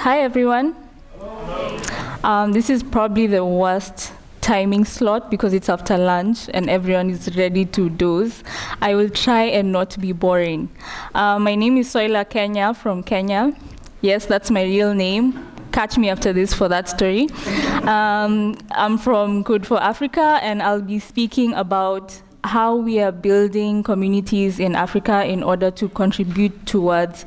Hi, everyone. Um, this is probably the worst timing slot because it's after lunch and everyone is ready to doze. I will try and not be boring. Uh, my name is Soila Kenya from Kenya. Yes, that's my real name. Catch me after this for that story. Um, I'm from Code for Africa and I'll be speaking about how we are building communities in Africa in order to contribute towards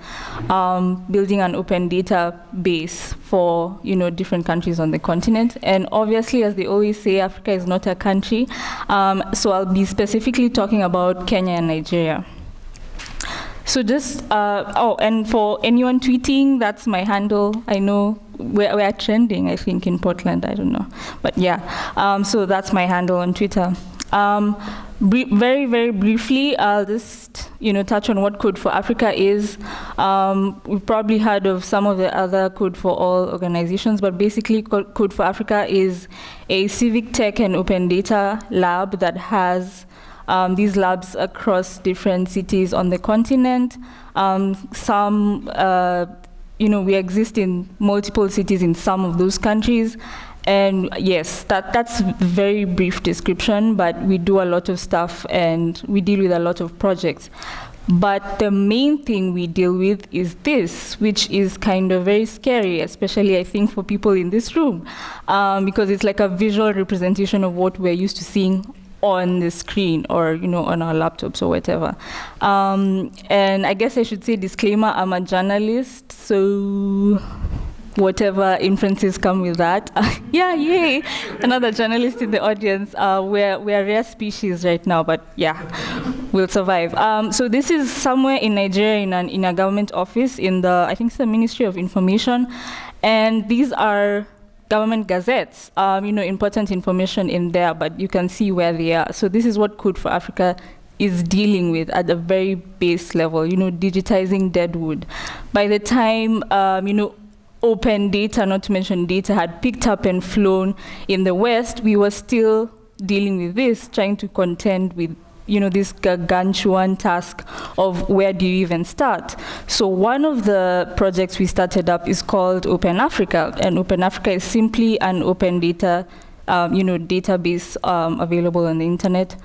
um, building an open data base for you know different countries on the continent. And obviously, as they always say, Africa is not a country. Um, so I'll be specifically talking about Kenya and Nigeria. So just, uh, oh, and for anyone tweeting, that's my handle. I know we're, we're trending, I think, in Portland, I don't know. But yeah, um, so that's my handle on Twitter. Um, very, very briefly, I'll just you know touch on what Code for Africa is. Um, we've probably heard of some of the other Code for All organizations, but basically Code for Africa is a civic tech and open data lab that has um, these labs across different cities on the continent. Um, some, uh, you know, we exist in multiple cities in some of those countries, and yes, that, that's very brief description, but we do a lot of stuff and we deal with a lot of projects. But the main thing we deal with is this, which is kind of very scary, especially I think for people in this room, um, because it's like a visual representation of what we're used to seeing on the screen or you know on our laptops or whatever. Um, and I guess I should say disclaimer, I'm a journalist, so whatever inferences come with that. yeah, yay! Another journalist in the audience. Uh, we're, we're rare species right now, but yeah, we'll survive. Um, so this is somewhere in Nigeria in, an, in a government office in the, I think it's the Ministry of Information. And these are government gazettes, um, you know, important information in there, but you can see where they are. So this is what Code for Africa is dealing with at a very base level, you know, digitizing deadwood. By the time, um, you know, open data, not to mention data, had picked up and flown in the West, we were still dealing with this, trying to contend with you know, this gargantuan task of where do you even start. So one of the projects we started up is called Open Africa, and Open Africa is simply an open data, um, you know, database um, available on the internet,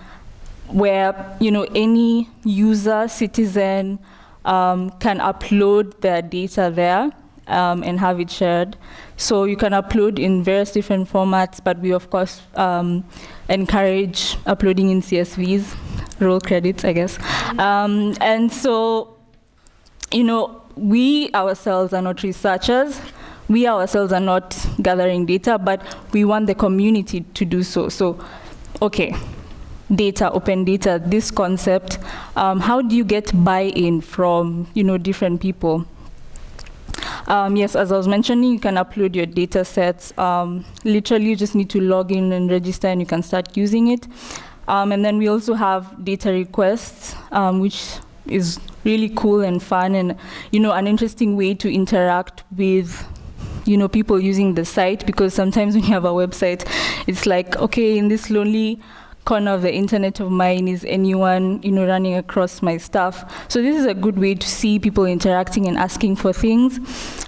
where you know any user, citizen, um, can upload their data there um, and have it shared. So you can upload in various different formats, but we of course um, encourage uploading in CSVs, roll credits, I guess. Um, and so, you know, we ourselves are not researchers. We ourselves are not gathering data, but we want the community to do so. So, okay, data, open data, this concept, um, how do you get buy-in from, you know, different people? Um, yes, as I was mentioning, you can upload your data sets. Um, literally, you just need to log in and register, and you can start using it. Um, and then we also have data requests, um, which is really cool and fun, and you know, an interesting way to interact with you know, people using the site because sometimes when you have a website, it's like, okay, in this lonely corner of the internet of mine is anyone you know running across my stuff. So this is a good way to see people interacting and asking for things.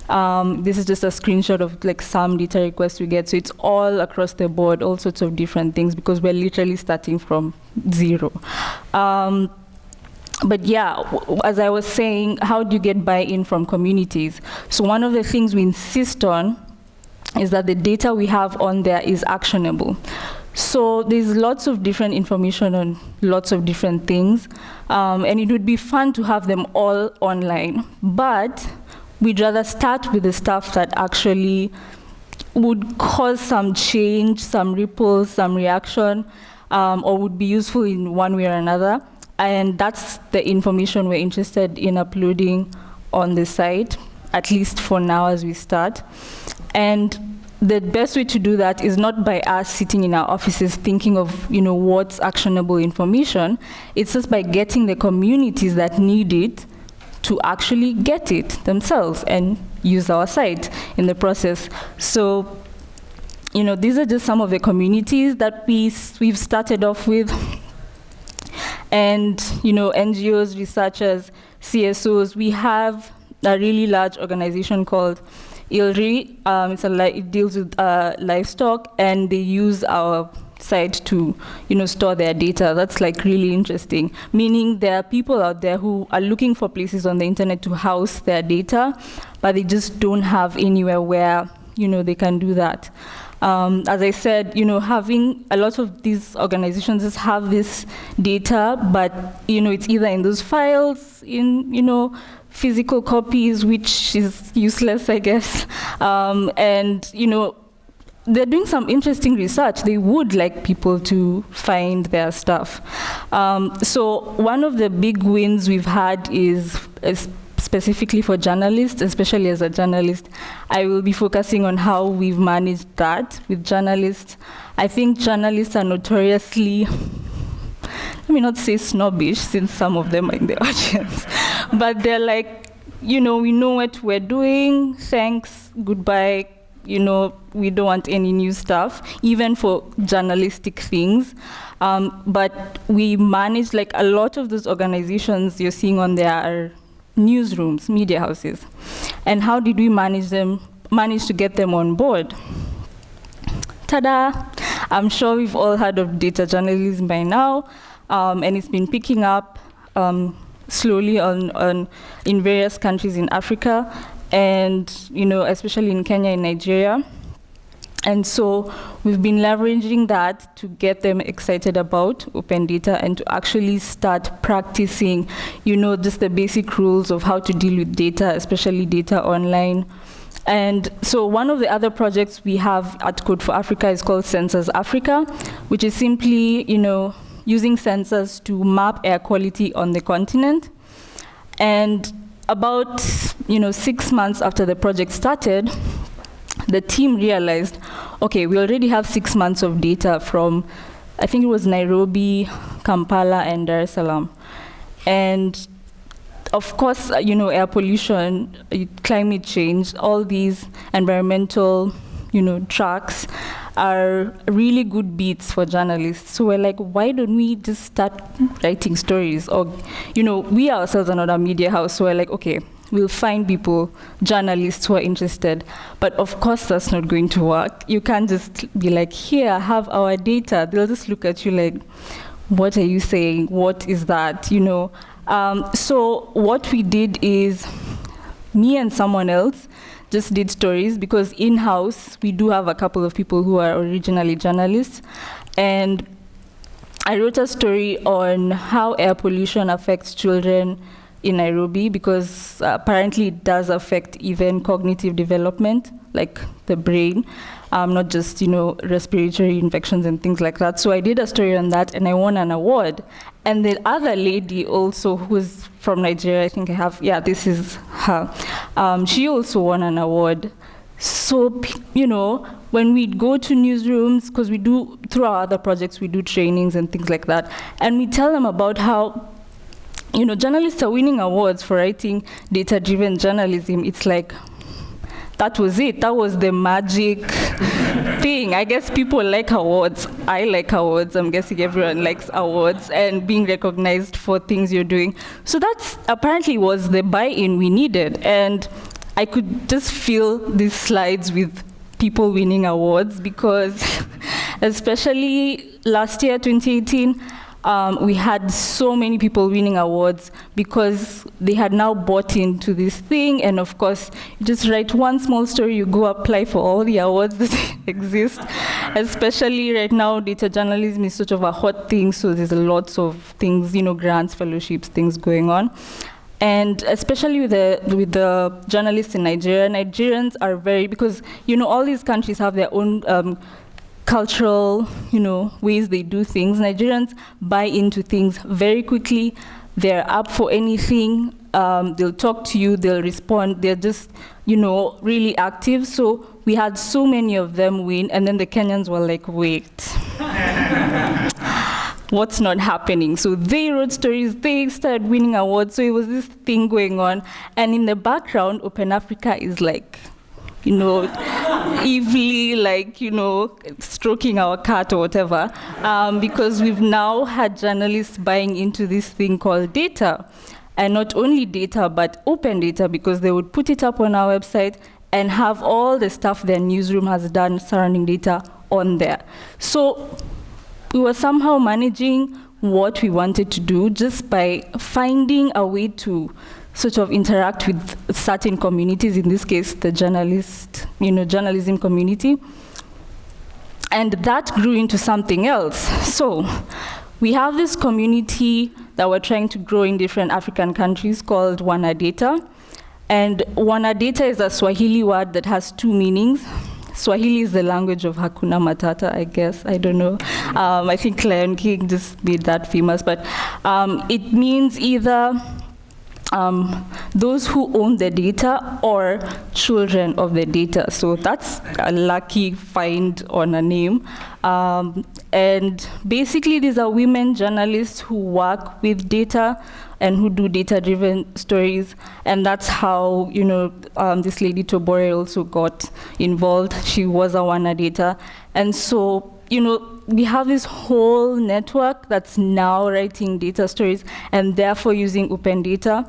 Um, this is just a screenshot of like some data requests we get. So it's all across the board, all sorts of different things because we're literally starting from zero. Um, but yeah, as I was saying, how do you get buy-in from communities? So one of the things we insist on is that the data we have on there is actionable. So there's lots of different information on lots of different things, um, and it would be fun to have them all online. But we'd rather start with the stuff that actually would cause some change, some ripples, some reaction, um, or would be useful in one way or another. And that's the information we're interested in uploading on the site, at least for now as we start. And the best way to do that is not by us sitting in our offices thinking of you know what's actionable information. It's just by getting the communities that need it to actually get it themselves and use our site in the process. So you know these are just some of the communities that we we've started off with. And you know NGOs researchers CSOs we have a really large organization called ILRI, um, it's a it deals with uh, livestock, and they use our site to you know store their data. That's like really interesting. Meaning there are people out there who are looking for places on the internet to house their data but they just don't have anywhere where you know they can do that um, as I said, you know, having a lot of these organizations just have this data, but you know, it's either in those files, in you know, physical copies, which is useless, I guess, um, and you know, they're doing some interesting research. They would like people to find their stuff. Um, so one of the big wins we've had is, is specifically for journalists, especially as a journalist, I will be focusing on how we've managed that with journalists. I think journalists are notoriously, let me not say snobbish, since some of them are in the audience, but they're like, you know, we know what we're doing, thanks, goodbye, you know, we don't want any new stuff, even for journalistic things. Um, but we manage, like a lot of those organizations you're seeing on there are newsrooms, media houses. And how did we manage them, manage to get them on board? Ta-da! I'm sure we've all heard of data journalism by now, um, and it's been picking up um, slowly on, on in various countries in Africa and you know, especially in Kenya and Nigeria. And so we've been leveraging that to get them excited about open data and to actually start practicing, you know, just the basic rules of how to deal with data, especially data online. And so one of the other projects we have at Code for Africa is called Sensors Africa, which is simply, you know, using sensors to map air quality on the continent. And about you know six months after the project started, the team realized, okay, we already have six months of data from, I think it was Nairobi, Kampala, and Dar es Salaam, and of course, uh, you know, air pollution, climate change, all these environmental, you know, tracks are really good beats for journalists. So we're like, why don't we just start writing stories? Or, you know, we ourselves are not a media house, so we're like, okay, we'll find people, journalists who are interested. But of course, that's not going to work. You can't just be like, here, have our data. They'll just look at you like, what are you saying? What is that? You know. Um, so what we did is, me and someone else just did stories because in-house we do have a couple of people who are originally journalists and I wrote a story on how air pollution affects children in Nairobi because apparently it does affect even cognitive development, like the brain, um, not just you know respiratory infections and things like that. So I did a story on that, and I won an award. And the other lady also, who's from Nigeria, I think I have, yeah, this is her. Um, she also won an award. So, you know, when we go to newsrooms, because we do, through our other projects, we do trainings and things like that, and we tell them about how, you know, journalists are winning awards for writing data-driven journalism. It's like, that was it. That was the magic thing. I guess people like awards. I like awards. I'm guessing everyone likes awards and being recognized for things you're doing. So that's apparently was the buy-in we needed. And I could just fill these slides with people winning awards because especially last year, 2018, um, we had so many people winning awards because they had now bought into this thing. And of course, you just write one small story, you go apply for all the awards that exist. Especially right now, data journalism is sort of a hot thing, so there's lots of things, you know, grants, fellowships, things going on. And especially with the, with the journalists in Nigeria, Nigerians are very, because, you know, all these countries have their own um, cultural, you know, ways they do things. Nigerians buy into things very quickly. They're up for anything. Um, they'll talk to you. They'll respond. They're just, you know, really active. So we had so many of them win, and then the Kenyans were like, wait. What's not happening? So they wrote stories, they started winning awards. So it was this thing going on. And in the background, Open Africa is like, you know, evilly like, you know, stroking our cat or whatever, um, because we've now had journalists buying into this thing called data. And not only data, but open data, because they would put it up on our website, and have all the stuff their newsroom has done surrounding data on there. So we were somehow managing what we wanted to do just by finding a way to sort of interact with certain communities, in this case, the journalist, you know, journalism community. And that grew into something else. So we have this community that we're trying to grow in different African countries called Wanadata. And Wanadata is a Swahili word that has two meanings. Swahili is the language of Hakuna Matata, I guess. I don't know. Um, I think Lion King just made that famous. But um, it means either um, those who own the data or children of the data. So that's a lucky find on a name. Um, and basically, these are women journalists who work with data and who do data-driven stories. And that's how, you know, um, this lady Tobore also got involved. She was a Wanadata. And so, you know, we have this whole network that's now writing data stories and therefore using open data.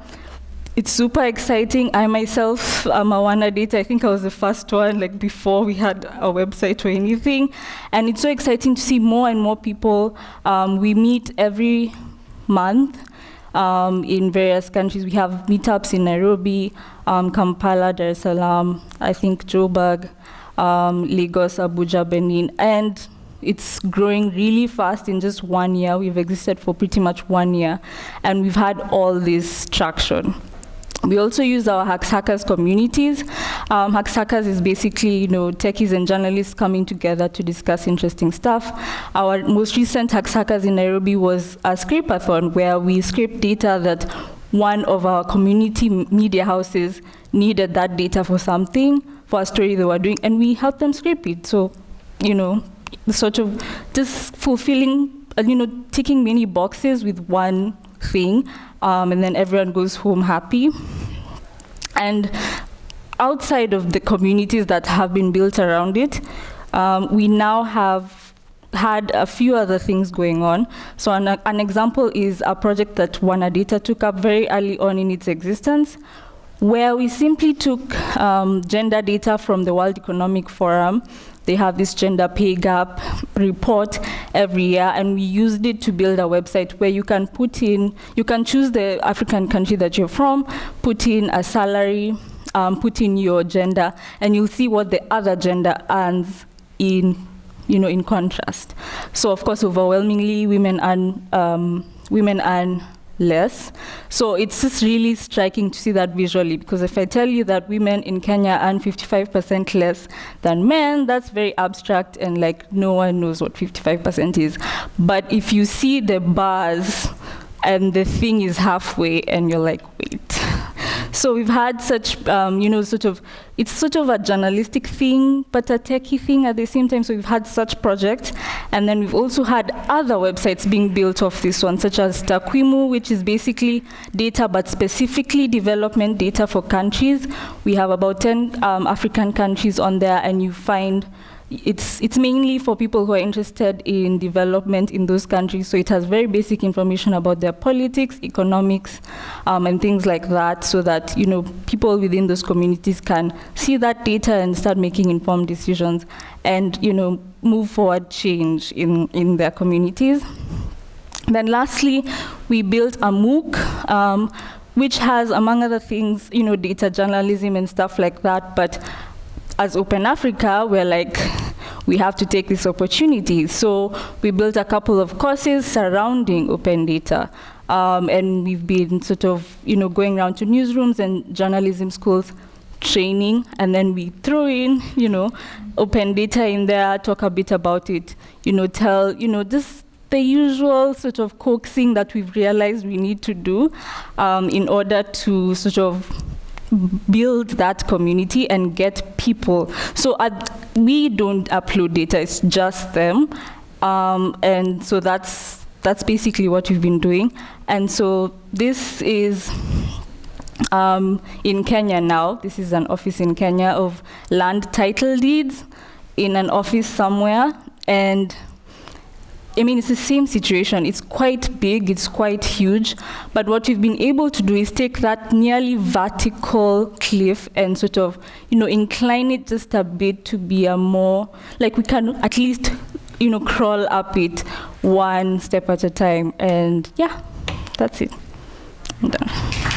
It's super exciting. I myself am a Wanadata. I think I was the first one, like before we had a website or anything. And it's so exciting to see more and more people. Um, we meet every month um, in various countries. We have meetups in Nairobi, um, Kampala, Dar es Salaam, I think Joburg, um, Lagos, Abuja, Benin, and it's growing really fast in just one year. We've existed for pretty much one year, and we've had all this traction. We also use our Hacks Hackers communities. Um, Hacks Hackers is basically, you know, techies and journalists coming together to discuss interesting stuff. Our most recent Hacks Hackers in Nairobi was a scrapeathon where we scraped data that one of our community media houses needed that data for something, for a story they were doing, and we helped them scrape it. So, you know, sort of just fulfilling, uh, you know, ticking many boxes with one thing, um, and then everyone goes home happy. And outside of the communities that have been built around it, um, we now have had a few other things going on. So an, an example is a project that Wanadata took up very early on in its existence, where we simply took um, gender data from the World Economic Forum they have this gender pay gap report every year, and we used it to build a website where you can put in, you can choose the African country that you're from, put in a salary, um, put in your gender, and you'll see what the other gender earns in, you know, in contrast. So of course, overwhelmingly, women earn, um, women earn less. So it's just really striking to see that visually because if I tell you that women in Kenya earn 55% less than men, that's very abstract and like no one knows what 55% is. But if you see the bars and the thing is halfway and you're like, wait, so we've had such, um, you know, sort of, it's sort of a journalistic thing, but a techie thing at the same time. So we've had such projects. And then we've also had other websites being built off this one, such as Takwimu, which is basically data, but specifically development data for countries. We have about 10 um, African countries on there, and you find it's, it's mainly for people who are interested in development in those countries. So it has very basic information about their politics, economics, um, and things like that, so that you know people within those communities can see that data and start making informed decisions, and you know move forward change in in their communities. Then lastly, we built a MOOC. Um, which has, among other things, you know, data journalism and stuff like that, but as Open Africa, we're like, we have to take this opportunity. So we built a couple of courses surrounding open data. Um, and we've been sort of, you know, going around to newsrooms and journalism schools training, and then we throw in, you know, open data in there, talk a bit about it, you know, tell, you know, just the usual sort of coaxing that we've realized we need to do um, in order to sort of build that community and get people. So we don't upload data, it's just them. Um, and so that's, that's basically what we've been doing. And so this is um, in Kenya now. This is an office in Kenya of land title deeds in an office somewhere. And I mean, it's the same situation. It's quite big, it's quite huge. But what we've been able to do is take that nearly vertical cliff and sort of, you know, incline it just a bit to be a more, like we can at least, you know, crawl up it one step at a time. And yeah, that's it. I'm done.